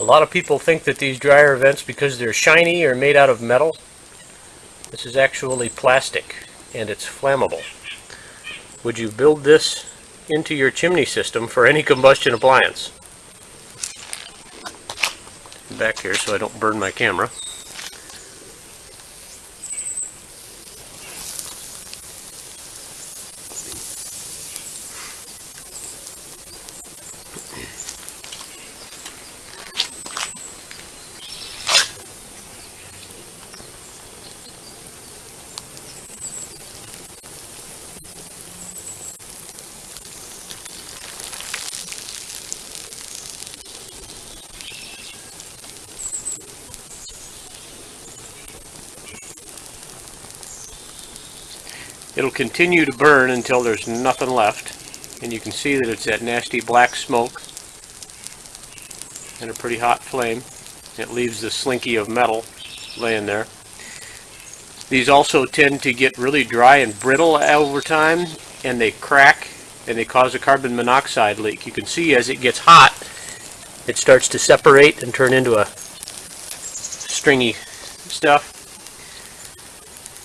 A lot of people think that these dryer vents, because they're shiny, are made out of metal. This is actually plastic, and it's flammable. Would you build this into your chimney system for any combustion appliance? Back here so I don't burn my camera. It'll continue to burn until there's nothing left. And you can see that it's that nasty black smoke and a pretty hot flame. It leaves the slinky of metal laying there. These also tend to get really dry and brittle over time and they crack and they cause a carbon monoxide leak. You can see as it gets hot it starts to separate and turn into a stringy stuff